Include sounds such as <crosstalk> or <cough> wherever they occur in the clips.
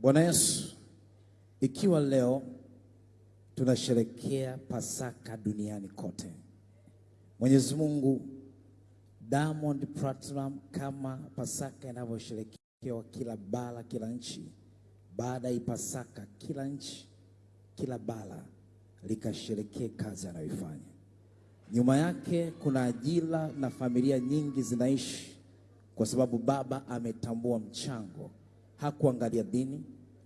Bwana Yesu, ikiwa leo tunasherekea Pasaka duniani kote, Mwenyezi Mungu, Diamond Platinum kama Pasaka inavyosherekewa kila bara, kila nchi, baada ya Pasaka kila nchi, kila bara likasherekee kazi anayoifanya. Nyuma yake kuna ajira na familia nyingi zinaishi kwa sababu baba ametambua mchango. Hakuangalia dini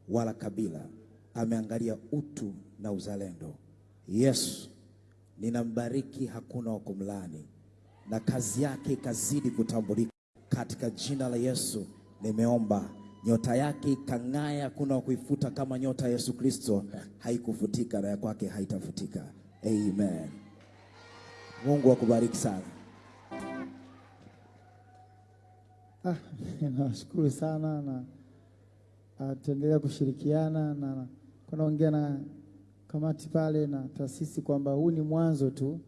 wala kabila, ameangalia utu na uzalendo. Yesu, ninambariki, hakuna wa kumlaani, na kazi yake ikazidi kutambulika katika jina la Yesu. Nimeomba nyota yake ikang'aya, hakuna wa kuifuta kama nyota ya Yesu Kristo haikufutika na ya kwake haitafutika. Amen. Mungu akubariki sana. Ah, <laughs> nashukuru sana na tutaendelea kushirikiana na kunaongea na kamati pale na taasisi kwamba huu ni mwanzo tu,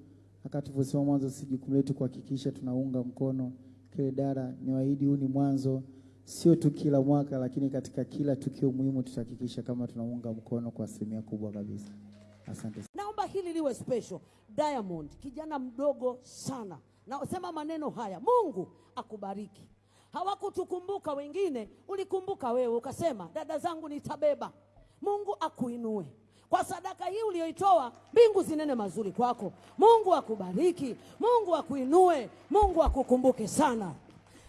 aka tulivyosema mwanzo, si jukumu letu kuhakikisha tunaunga mkono kile dara. Niwaahidi huu ni mwanzo, sio tu kila mwaka, lakini katika kila tukio muhimu tutahakikisha kama tunaunga mkono kwa asilimia kubwa kabisa. Asante. Naomba hili liwe special. Diamond, kijana mdogo sana, nasema maneno haya, Mungu akubariki. Hawakutukumbuka wengine, ulikumbuka wewe, ukasema dada zangu nitabeba. Mungu akuinue kwa sadaka hii uliyoitoa, mbingu zinene mazuri kwako. Mungu akubariki, Mungu akuinue, Mungu akukumbuke sana.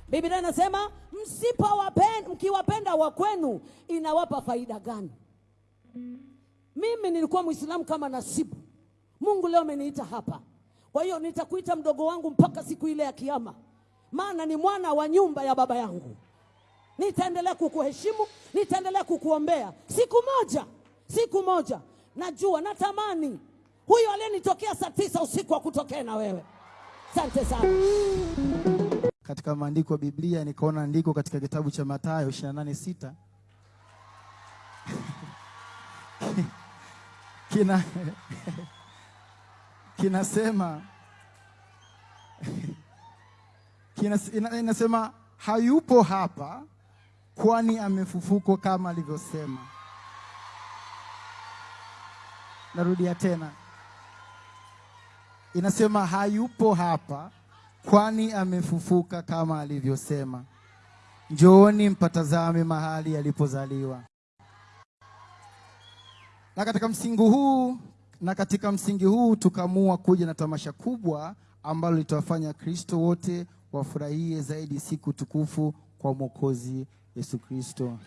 Biblia inasema msipowapenda, mkiwapenda wa kwenu inawapa faida gani? Mimi nilikuwa Muislamu kama Nasibu. Mungu leo ameniita hapa, kwa hiyo nitakuita mdogo wangu mpaka siku ile ya Kiyama, maana ni mwana wa nyumba ya baba yangu. Nitaendelea kukuheshimu, nitaendelea kukuombea. Siku moja, siku moja najua, natamani huyo aliyenitokea saa tisa usiku akutokee na wewe. Asante sana. Katika maandiko ya Biblia nikaona andiko katika kitabu cha Mathayo 28:6 <laughs> kina <laughs> kinasema inasema hayupo hapa kwani amefufuka kama alivyosema. Narudia tena, inasema hayupo hapa kwani amefufuka kama alivyosema. Njooni mpatazame mahali alipozaliwa. Na katika msingi huu na katika msingi huu tukaamua kuja na tamasha kubwa ambalo litawafanya Kristo wote wafurahie zaidi siku tukufu kwa Mwokozi Yesu Kristo.